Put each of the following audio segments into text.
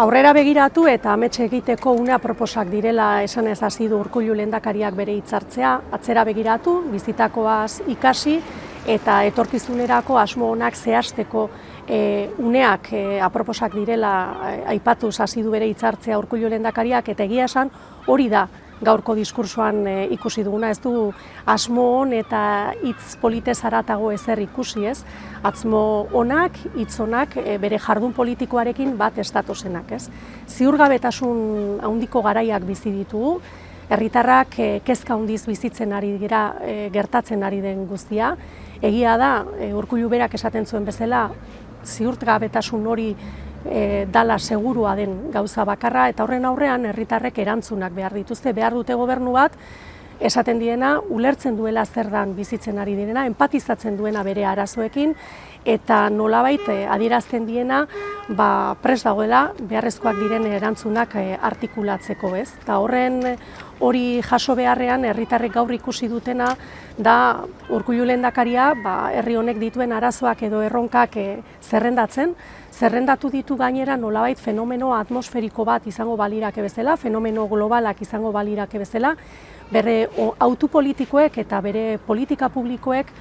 Aurrera begiratu eta ametxe egiteko una proposak direla esan ez hasi du urkullu lendakariak bere hitzartzea, atzera begiratu, bizitakoaz ikasi eta etorkizunerako asmo honak zehazteko e, uneak e, aproposak direla aipatu hasi du bere hitzartzea urkullu lendakariak eta egia esan hori da gaurko diskursoan e, ikusi duguna, ez du asmo hon eta hitz polite zaratago ezer ikusi ez, atzmo honak, hitz honak e, bere jardun politikoarekin bat estatosenak ez. Ziurgabetasun handiko garaiak bizi ditugu, herritarrak e, kezka handiz bizitzen ari dira gertatzen ari den guztia, egia da, e, urkullu berak esaten zuen bezala, ziurtgabetasun hori e, dala segurua den gauza bakarra eta horren aurrean herritarrek erantzunak behar dituzte, behar dute gobernu bat, esaten diena, ulertzen duela zer dan bizitzen ari direna, empatizatzen duena bere arazoekin, eta nolabait eh, adierazten diena ba, pres dagoela beharrezkoak diren erantzunak eh, artikulatzeko ez. Eta horren hori jaso beharrean herritarrek gaur ikusi dutena da urkullu lehendakaria ba, herri honek dituen arazoak edo erronkak e, zerrendatzen, zerrendatu ditu gainera nolabait fenomeno atmosferiko bat izango balirake bezala, fenomeno globalak izango balirake bezala, bere autopolitikoek eta bere politika publikoek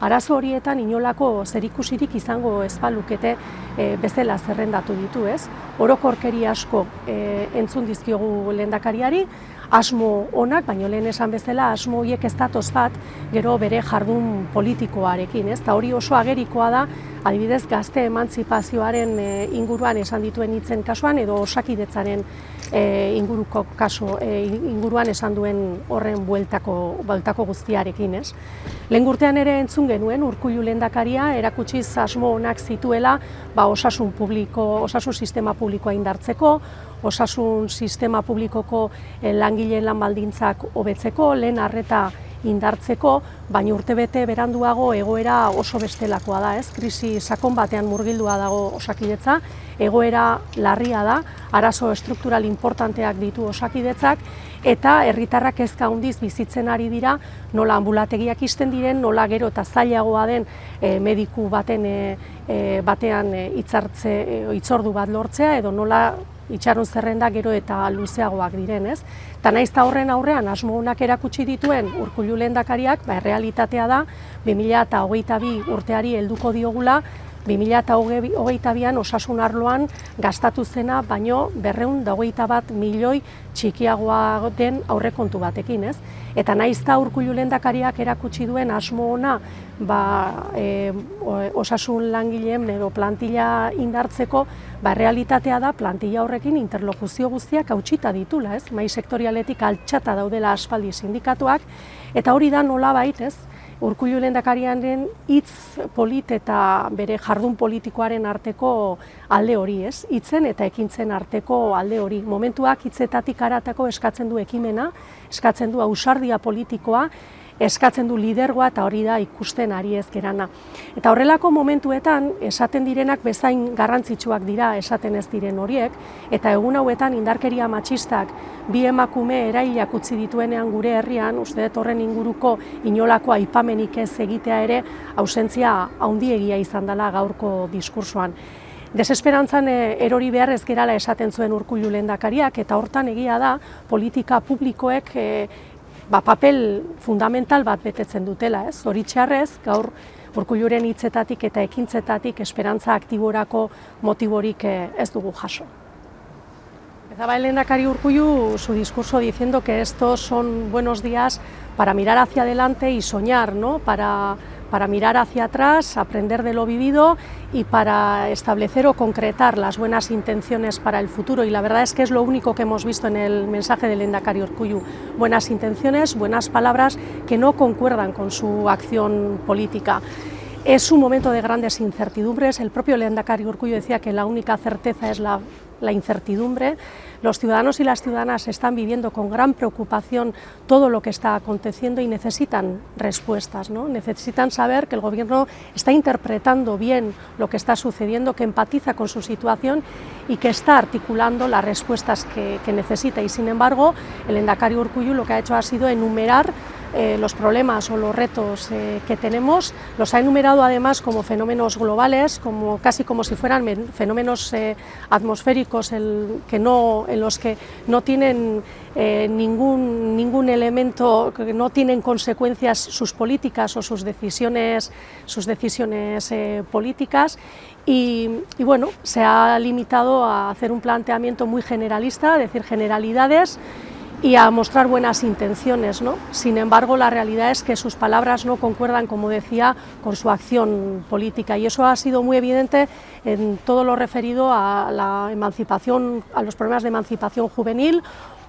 arazo horietan inolako zerikusirik izango ezpalukete e, bezala zerrendatu ditu, ez? Orokorkeri asko e, entzun dizkiogu lehendakariari, asmo onak, baino lehen esan bezala asmo horiek ez datoz bat gero bere jardun politikoarekin, ez? Ta hori oso agerikoa da, adibidez gazte emantzipazioaren e, inguruan esan dituen hitzen kasuan edo osakidetzaren e, inguruko kaso e, inguruan esan duen horren bueltako bueltako guztiarekin, ez? Lehen urtean ere entzun genuen urkullu lehendakaria erakutsi asmo onak zituela, ba, osasun publiko, osasun sistema publikoa indartzeko, osasun sistema publikoko langileen lan baldintzak hobetzeko, lehen arreta indartzeko, baina urtebete beranduago egoera oso bestelakoa da, ez? Krisi sakon batean murgildua dago osakidetza, egoera larria da, arazo estruktural importanteak ditu osakidetzak, eta herritarrak kezka handiz bizitzen ari dira, nola ambulategiak isten diren, nola gero eta zailagoa den e, mediku baten e, batean hitzartze e, hitzordu bat lortzea edo nola itxaron zerrenda gero eta luzeagoak diren, ez? Ta naiz ta horren aurrean asmo honak erakutsi dituen Urkullu lehendakariak, ba realitatea da 2022 urteari helduko diogula 2022an osasun arloan gastatu zena baino 221 bat milioi txikiagoa den aurrekontu batekin, ez? Eta naiz ta Urkullu lehendakariak erakutsi duen asmo ona ba, e, osasun langileen edo plantilla indartzeko, ba realitatea da plantilla horrekin interlokuzio guztiak hautsita ditula, ez? Mai sektorialetik altxata daudela aspaldi sindikatuak eta hori da nolabait, ez? Urkullu lehendakariaren hitz polit eta bere jardun politikoaren arteko alde hori, ez? Hitzen eta ekintzen arteko alde hori. Momentuak hitzetatik aratako eskatzen du ekimena, eskatzen du ausardia politikoa eskatzen du lidergoa eta hori da ikusten ari ez gerana. Eta horrelako momentuetan esaten direnak bezain garrantzitsuak dira esaten ez diren horiek, eta egun hauetan indarkeria matxistak bi emakume erailak utzi dituenean gure herrian, uste dut horren inguruko inolako aipamenik ez egitea ere, ausentzia haundiegia izan dela gaurko diskursoan. Desesperantzan eh, erori behar ez gerala esaten zuen urkullu lehendakariak eta hortan egia da politika publikoek eh, ba, papel fundamental bat betetzen dutela, ez? Zoritxarrez, gaur Urkulluren hitzetatik eta ekintzetatik esperantza aktiborako motiborik eh, ez dugu jaso. Empezaba el lehendakari Urkullu su discurso diciendo que estos son buenos días para mirar hacia adelante y soñar, ¿no? Para para mirar hacia atrás, aprender de lo vivido y para establecer o concretar las buenas intenciones para el futuro. Y la verdad es que es lo único que hemos visto en el mensaje del Endacari Urcuyu. Buenas intenciones, buenas palabras que no concuerdan con su acción política. Es un momento de grandes incertidumbres. El propio Lehendakari Urcuyo decía que la única certeza es la la incertidumbre. Los ciudadanos y las ciudadanas están viviendo con gran preocupación todo lo que está aconteciendo y necesitan respuestas, ¿no? necesitan saber que el Gobierno está interpretando bien lo que está sucediendo, que empatiza con su situación y que está articulando las respuestas que, necesita. Y sin embargo, el Endacari Urcuyu lo que ha hecho ha sido enumerar eh, los problemas o los retos eh, que tenemos, los ha enumerado además como fenómenos globales, como, casi como si fueran fenómenos eh, atmosféricos en los que no tienen eh, ningún, elemento, que no tienen consecuencias sus políticas o sus decisiones, sus decisiones eh, políticas. Y, y, bueno, se ha limitado a hacer un planteamiento muy generalista, decir generalidades y a mostrar buenas intenciones. ¿no? Sin embargo, la realidad es que sus palabras no concuerdan, como decía, con su acción política y eso ha sido muy evidente en todo lo referido a la emancipación, a los problemas de emancipación juvenil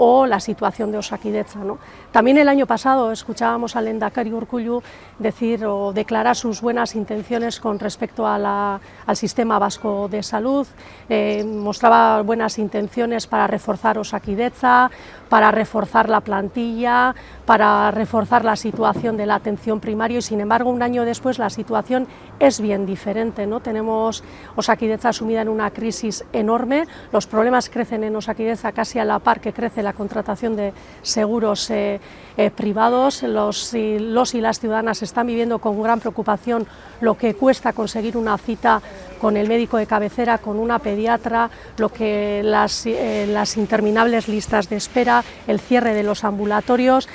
o la situación de Osakidecha. ¿no? También el año pasado escuchábamos al Endacari Urkullu decir o declarar sus buenas intenciones con respecto al sistema vasco de salud, eh, mostraba buenas intenciones para reforzar Osakidecha, para reforzar la plantilla, para reforzar la situación de la atención primaria y sin embargo un año después la situación es bien diferente. ¿no? Tenemos Osakidecha sumida en una crisis enorme, los problemas crecen en Osakidecha casi a la par que crece la contratación de seguros eh, eh, privados, los y, los y las ciudadanas están viviendo con gran preocupación lo que cuesta conseguir una cita con el médico de cabecera, con una pediatra, lo que las, eh, las interminables listas de espera, el cierre de los ambulatorios.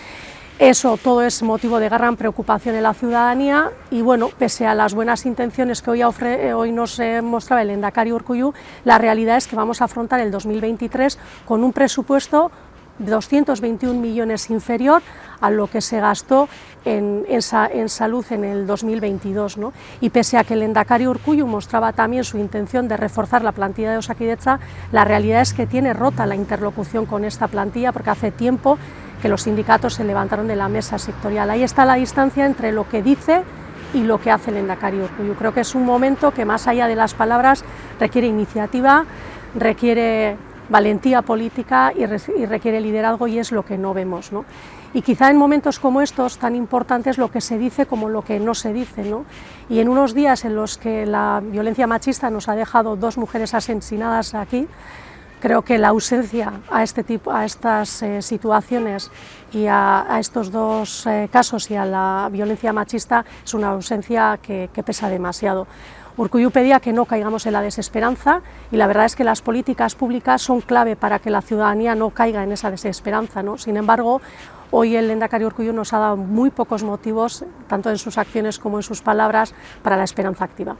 Eso todo es motivo de gran preocupación en la ciudadanía y bueno, pese a las buenas intenciones que hoy, hoy nos eh, mostraba el Endacari Urcuyu, la realidad es que vamos a afrontar el 2023 con un presupuesto 221 millones inferior a lo que se gastó en, en, salud en el 2022. ¿no? Y pese a que el Endacari Urcuyu mostraba también su intención de reforzar la plantilla de Osakidecha, la realidad es que tiene rota la interlocución con esta plantilla porque hace tiempo que los sindicatos se levantaron de la mesa sectorial. Ahí está la distancia entre lo que dice y lo que hace el Endacari Urcuyu. Creo que es un momento que más allá de las palabras requiere iniciativa, requiere valentía política y, requiere liderazgo y es lo que no vemos. ¿no? Y quizá en momentos como estos tan importantes lo que se dice como lo que no se dice. ¿no? Y en unos días en los que la violencia machista nos ha dejado dos mujeres asesinadas aquí, Creo que la ausencia a, este tipo, a estas eh, situaciones y a, estos dos eh, casos y a la violencia machista es una ausencia que, que pesa demasiado. Urcuyu pedía que no caigamos en la desesperanza y la verdad es que las políticas públicas son clave para que la ciudadanía no caiga en esa desesperanza. ¿no? Sin embargo, hoy el Endacari Urcuyu nos ha dado muy pocos motivos, tanto en sus acciones como en sus palabras, para la esperanza activa.